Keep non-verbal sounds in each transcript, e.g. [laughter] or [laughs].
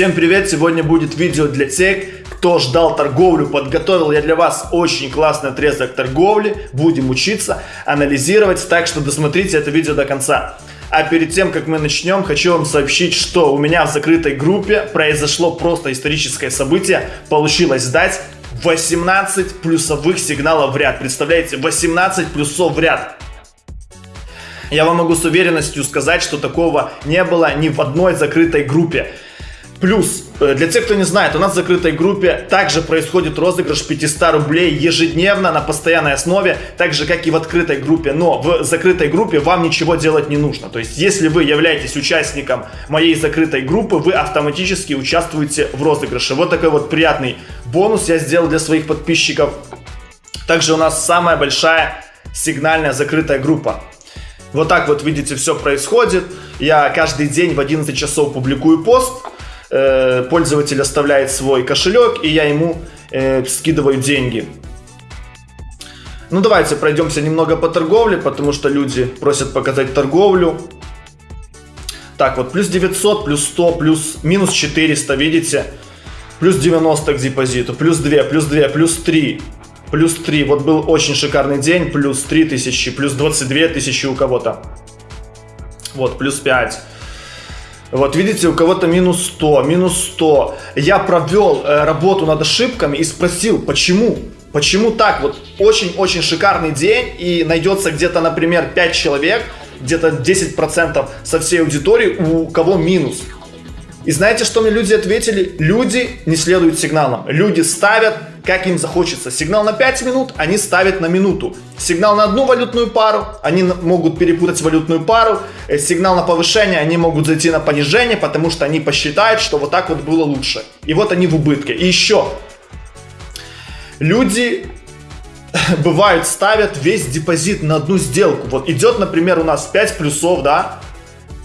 Всем привет! Сегодня будет видео для тех, кто ждал торговлю. Подготовил я для вас очень классный отрезок торговли. Будем учиться, анализировать, так что досмотрите это видео до конца. А перед тем, как мы начнем, хочу вам сообщить, что у меня в закрытой группе произошло просто историческое событие. Получилось сдать 18 плюсовых сигналов в ряд. Представляете, 18 плюсов в ряд. Я вам могу с уверенностью сказать, что такого не было ни в одной закрытой группе. Плюс, э, для тех, кто не знает, у нас в закрытой группе также происходит розыгрыш 500 рублей ежедневно на постоянной основе, так же, как и в открытой группе. Но в закрытой группе вам ничего делать не нужно. То есть, если вы являетесь участником моей закрытой группы, вы автоматически участвуете в розыгрыше. Вот такой вот приятный бонус я сделал для своих подписчиков. Также у нас самая большая сигнальная закрытая группа. Вот так вот, видите, все происходит. Я каждый день в 11 часов публикую пост. Э, пользователь оставляет свой кошелек, и я ему э, скидываю деньги. Ну, давайте пройдемся немного по торговле, потому что люди просят показать торговлю. Так, вот, плюс 900, плюс 100, плюс минус 400, видите? Плюс 90 к депозиту, плюс 2, плюс 2, плюс 3, плюс 3. Вот был очень шикарный день, плюс 3000, плюс 22 тысячи у кого-то. Вот, плюс 5. Вот видите, у кого-то минус 100, минус 100. Я провел э, работу над ошибками и спросил, почему? Почему так? Вот очень-очень шикарный день и найдется где-то, например, 5 человек, где-то 10% со всей аудитории, у кого минус. И знаете, что мне люди ответили? Люди не следуют сигналам. Люди ставят, как им захочется. Сигнал на 5 минут, они ставят на минуту. Сигнал на одну валютную пару, они могут перепутать валютную пару. Э, сигнал на повышение, они могут зайти на понижение, потому что они посчитают, что вот так вот было лучше. И вот они в убытке. И еще. Люди [laughs] бывают ставят весь депозит на одну сделку. Вот идет, например, у нас 5 плюсов, да,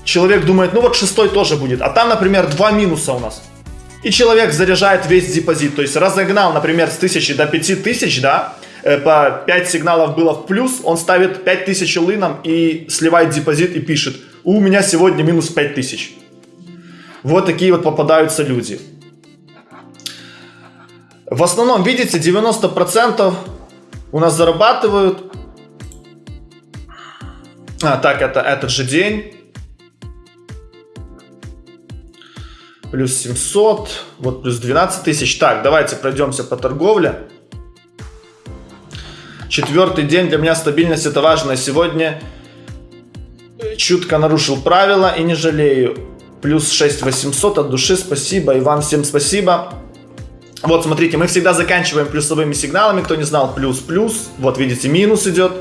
человек думает, ну вот шестой тоже будет, а там, например, два минуса у нас. И человек заряжает весь депозит, то есть разогнал, например, с 1000 до 5000, да, э, по 5 сигналов было в плюс, он ставит 5000 лыном и сливает депозит и пишет, у меня сегодня минус 5000. Вот такие вот попадаются люди. В основном, видите, 90% у нас зарабатывают. А, так, это этот же день. Плюс 700, вот плюс 12 тысяч. Так, давайте пройдемся по торговле. Четвертый день для меня стабильность это важно. Сегодня чутко нарушил правила и не жалею. Плюс 6800 от души, спасибо. И вам всем спасибо. Вот, смотрите, мы всегда заканчиваем плюсовыми сигналами. Кто не знал, плюс-плюс. Вот, видите, минус идет.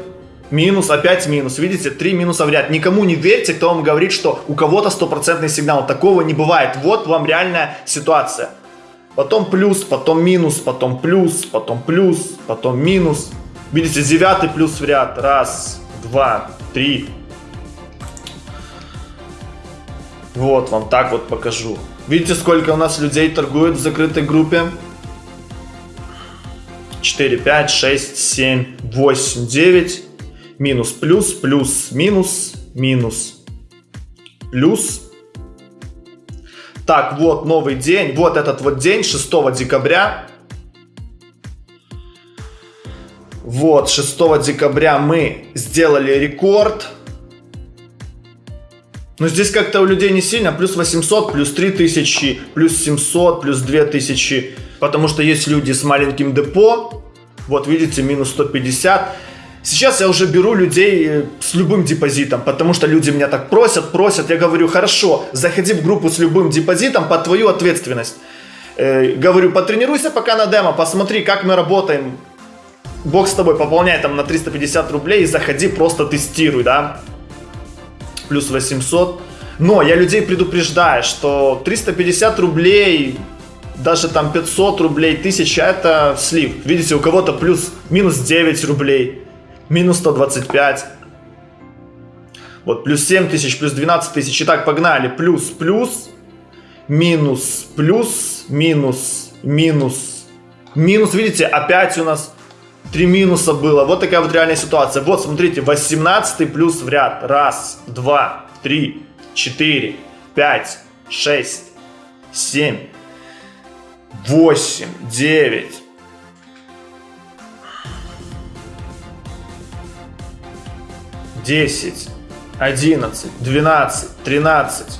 Минус, опять минус. Видите, три минуса в ряд. Никому не верьте, кто вам говорит, что у кого-то стопроцентный сигнал. Такого не бывает. Вот вам реальная ситуация. Потом плюс, потом минус, потом плюс, потом плюс, потом минус. Видите, девятый плюс в ряд. Раз, два, три. Вот вам так вот покажу. Видите, сколько у нас людей торгует в закрытой группе? 4, 5, 6, 7, 8, 9 минус плюс, плюс, минус, минус, плюс. Так, вот новый день, вот этот вот день, 6 декабря. Вот, 6 декабря мы сделали рекорд. Но здесь как-то у людей не сильно, плюс 800, плюс 3000, плюс 700, плюс 2000. Потому что есть люди с маленьким депо. Вот видите, минус 150. Сейчас я уже беру людей э, с любым депозитом, потому что люди меня так просят, просят. Я говорю, хорошо, заходи в группу с любым депозитом под твою ответственность. Э, говорю, потренируйся пока на демо, посмотри, как мы работаем. Бог с тобой, пополняй там на 350 рублей и заходи, просто тестируй, да. Плюс 800. Но я людей предупреждаю, что 350 рублей, даже там 500 рублей, 1000 это слив. Видите, у кого-то плюс, минус 9 рублей минус 125. Вот, плюс 7 тысяч, плюс 12 тысяч. Итак, погнали. Плюс, плюс, минус, плюс, минус, минус, минус. Видите, опять у нас 3 минуса было. Вот такая вот реальная ситуация. Вот, смотрите, 18 плюс в ряд. Раз, два, три, четыре, пять, шесть, семь, восемь, девять, десять, одиннадцать, двенадцать, тринадцать,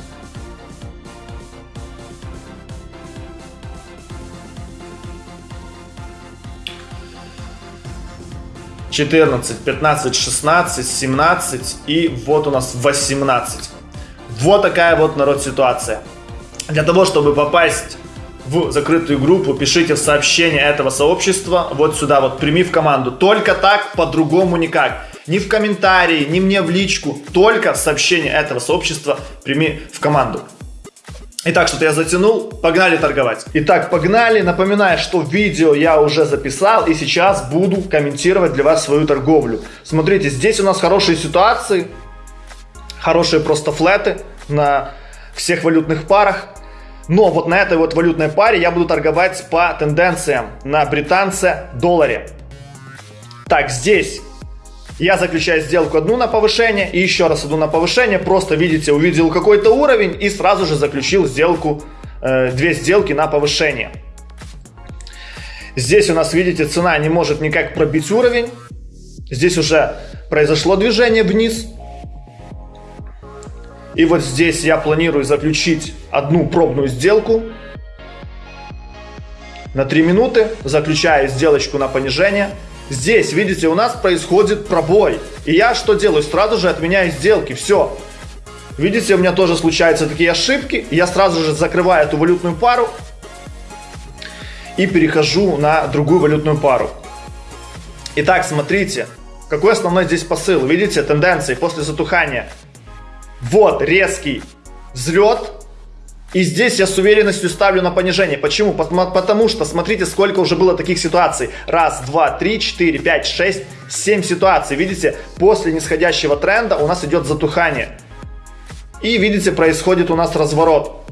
14, 15, 16, 17 и вот у нас 18. Вот такая вот народ ситуация. Для того, чтобы попасть в закрытую группу, пишите в сообщение этого сообщества вот сюда, вот прими в команду. Только так, по-другому никак. Ни в комментарии, ни мне в личку, только сообщение этого сообщества прими в команду. Итак, что-то я затянул, погнали торговать. Итак, погнали. Напоминаю, что видео я уже записал и сейчас буду комментировать для вас свою торговлю. Смотрите, здесь у нас хорошие ситуации, хорошие просто флеты на всех валютных парах. Но вот на этой вот валютной паре я буду торговать по тенденциям на британце долларе. Так, здесь я заключаю сделку одну на повышение и еще раз одну на повышение. Просто, видите, увидел какой-то уровень и сразу же заключил сделку, э, две сделки на повышение. Здесь у нас, видите, цена не может никак пробить уровень. Здесь уже произошло движение вниз. И вот здесь я планирую заключить одну пробную сделку на 3 минуты. Заключаю сделочку на понижение. Здесь, видите, у нас происходит пробой. И я что делаю? Сразу же отменяю сделки. Все. Видите, у меня тоже случаются такие ошибки. Я сразу же закрываю эту валютную пару. И перехожу на другую валютную пару. Итак, смотрите. Какой основной здесь посыл? Видите, тенденции после затухания. Вот резкий взлет и здесь я с уверенностью ставлю на понижение. Почему? Потому что смотрите, сколько уже было таких ситуаций. Раз, два, три, четыре, пять, шесть, семь ситуаций. Видите, после нисходящего тренда у нас идет затухание. И видите, происходит у нас разворот.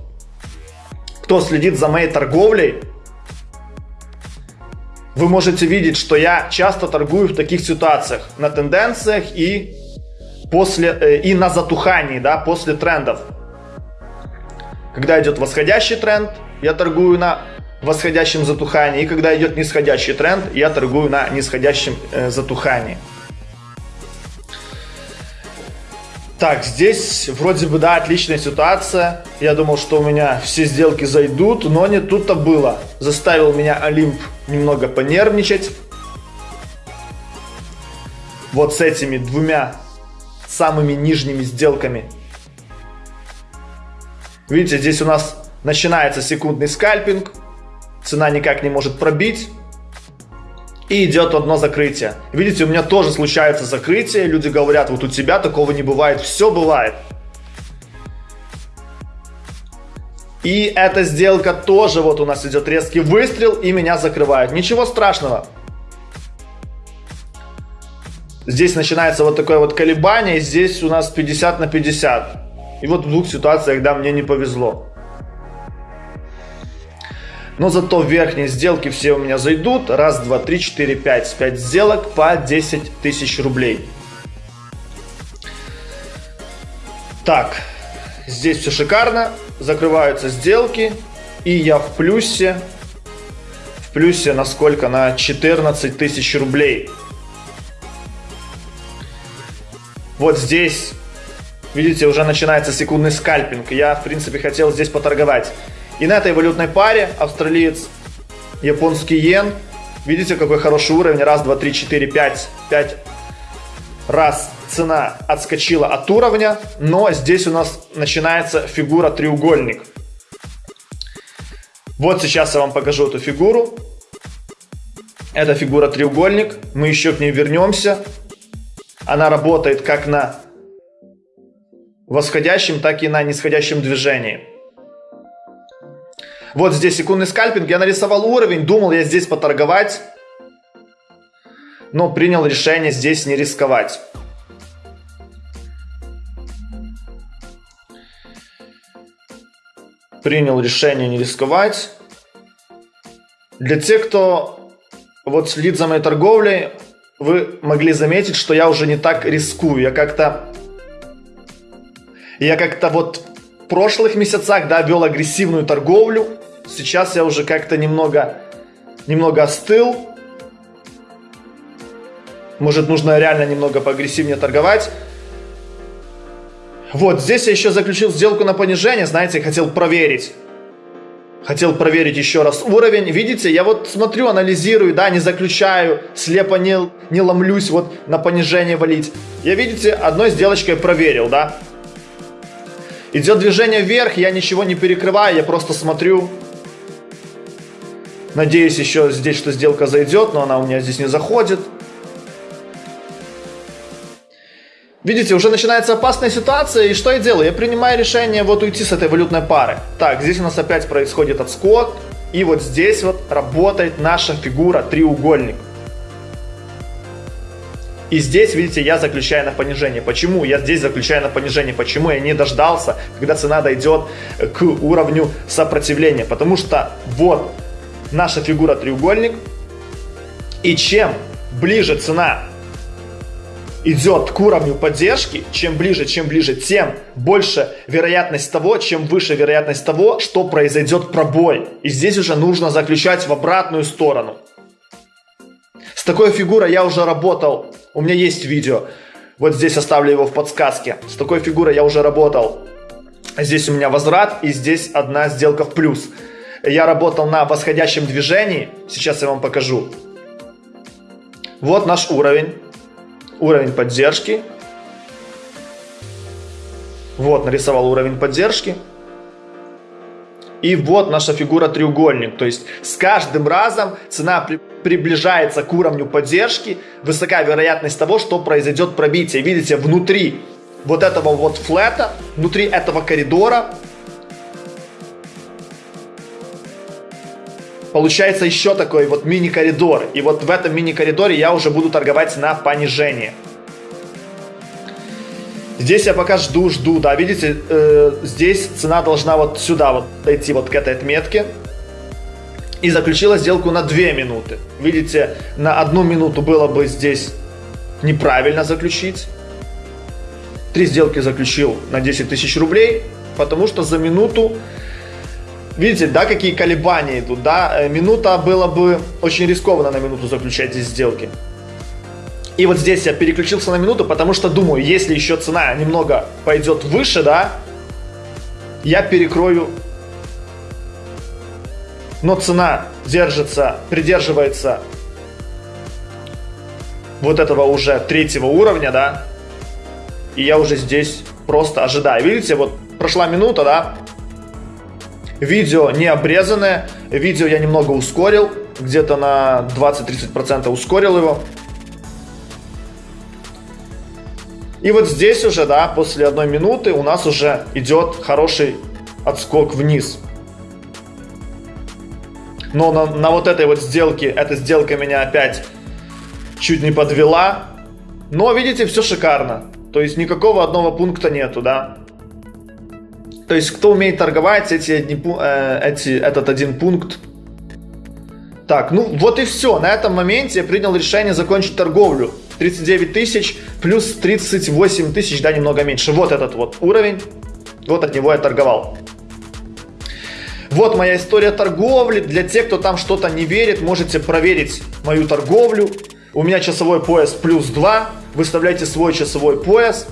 Кто следит за моей торговлей, вы можете видеть, что я часто торгую в таких ситуациях. На тенденциях и, после, э, и на затухании, да, после трендов. Когда идет восходящий тренд, я торгую на восходящем затухании. И когда идет нисходящий тренд, я торгую на нисходящем э, затухании. Так, здесь вроде бы, да, отличная ситуация. Я думал, что у меня все сделки зайдут, но не тут-то было. Заставил меня Олимп немного понервничать. Вот с этими двумя самыми нижними сделками Видите, здесь у нас начинается секундный скальпинг. Цена никак не может пробить. И идет одно закрытие. Видите, у меня тоже случается закрытие. Люди говорят, вот у тебя такого не бывает. Все бывает. И эта сделка тоже, вот у нас идет резкий выстрел и меня закрывают. Ничего страшного. Здесь начинается вот такое вот колебание. Здесь у нас 50 на 50. И вот в двух ситуациях, да, мне не повезло. Но зато верхние сделки все у меня зайдут. Раз, два, три, четыре, пять. Пять сделок по 10 тысяч рублей. Так, здесь все шикарно. Закрываются сделки. И я в плюсе. В плюсе на сколько? На 14 тысяч рублей. Вот здесь Видите, уже начинается секундный скальпинг. Я, в принципе, хотел здесь поторговать. И на этой валютной паре австралиец, японский йен. Видите, какой хороший уровень. Раз, два, три, четыре, пять. Пять раз цена отскочила от уровня. Но здесь у нас начинается фигура треугольник. Вот сейчас я вам покажу эту фигуру. Это фигура треугольник. Мы еще к ней вернемся. Она работает как на восходящем, так и на нисходящем движении. Вот здесь секундный скальпинг. Я нарисовал уровень, думал я здесь поторговать, но принял решение здесь не рисковать. Принял решение не рисковать. Для тех, кто вот следит за моей торговлей, вы могли заметить, что я уже не так рискую. Я как-то я как-то вот прошлых месяцах, да, вел агрессивную торговлю. Сейчас я уже как-то немного, немного остыл. Может, нужно реально немного поагрессивнее торговать. Вот, здесь я еще заключил сделку на понижение, знаете, хотел проверить. Хотел проверить еще раз уровень. Видите, я вот смотрю, анализирую, да, не заключаю, слепо не, не ломлюсь вот на понижение валить. Я, видите, одной сделочкой проверил, да. Идет движение вверх, я ничего не перекрываю, я просто смотрю. Надеюсь еще здесь, что сделка зайдет, но она у меня здесь не заходит. Видите, уже начинается опасная ситуация, и что я делаю? Я принимаю решение вот уйти с этой валютной пары. Так, здесь у нас опять происходит отскок, и вот здесь вот работает наша фигура треугольник. И здесь, видите, я заключаю на понижение. Почему я здесь заключаю на понижение? Почему я не дождался, когда цена дойдет к уровню сопротивления? Потому что вот наша фигура треугольник. И чем ближе цена идет к уровню поддержки, чем ближе, чем ближе, тем больше вероятность того, чем выше вероятность того, что произойдет пробой. И здесь уже нужно заключать в обратную сторону. С такой фигурой я уже работал, у меня есть видео, вот здесь оставлю его в подсказке. С такой фигурой я уже работал. Здесь у меня возврат и здесь одна сделка в плюс. Я работал на восходящем движении, сейчас я вам покажу. Вот наш уровень уровень поддержки. Вот, нарисовал уровень поддержки. И вот наша фигура треугольник. То есть с каждым разом цена при, приближается к уровню поддержки. Высока вероятность того, что произойдет пробитие. Видите, внутри вот этого вот флета, внутри этого коридора получается еще такой вот мини-коридор. И вот в этом мини-коридоре я уже буду торговать на понижение. Здесь я пока жду, жду, да, видите, э, здесь цена должна вот сюда вот дойти вот к этой отметке. И заключила сделку на 2 минуты. Видите, на одну минуту было бы здесь неправильно заключить. Три сделки заключил на 10 тысяч рублей, потому что за минуту Видите, да, какие колебания идут, да? Э, минута было бы очень рискованно на минуту заключать здесь сделки. И вот здесь я переключился на минуту, потому что думаю, если еще цена немного пойдет выше, да, я перекрою. Но цена держится, придерживается вот этого уже третьего уровня, да, и я уже здесь просто ожидаю. Видите, вот прошла минута, да, Видео не обрезанное, видео я немного ускорил, где-то на 20-30% ускорил его. И вот здесь уже, да, после одной минуты у нас уже идет хороший отскок вниз. Но на, на вот этой вот сделке, эта сделка меня опять чуть не подвела. Но, видите, все шикарно. То есть никакого одного пункта нету, да. То есть, кто умеет торговать, эти, э, эти, этот один пункт. Так, ну вот и все. На этом моменте я принял решение закончить торговлю. 39 тысяч плюс 38 тысяч, да, немного меньше. Вот этот вот уровень. Вот от него я торговал. Вот моя история торговли. Для тех, кто там что-то не верит, можете проверить мою торговлю. У меня часовой пояс плюс 2. Выставляйте свой часовой пояс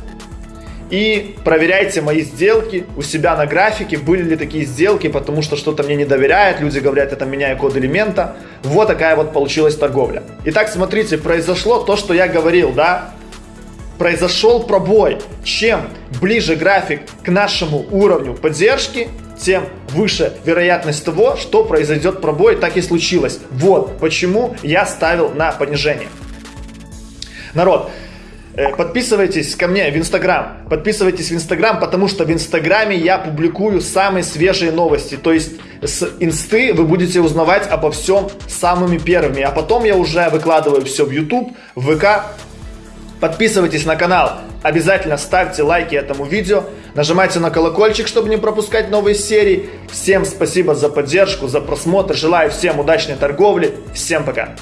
и проверяйте мои сделки у себя на графике, были ли такие сделки, потому что что-то мне не доверяют, люди говорят, это меняю код элемента. Вот такая вот получилась торговля. Итак, смотрите, произошло то, что я говорил, да? Произошел пробой. Чем ближе график к нашему уровню поддержки, тем выше вероятность того, что произойдет пробой, так и случилось. Вот почему я ставил на понижение. Народ, подписывайтесь ко мне в Инстаграм. Подписывайтесь в Инстаграм, потому что в Инстаграме я публикую самые свежие новости. То есть с Инсты вы будете узнавать обо всем самыми первыми. А потом я уже выкладываю все в YouTube, в ВК. Подписывайтесь на канал. Обязательно ставьте лайки этому видео. Нажимайте на колокольчик, чтобы не пропускать новые серии. Всем спасибо за поддержку, за просмотр. Желаю всем удачной торговли. Всем пока.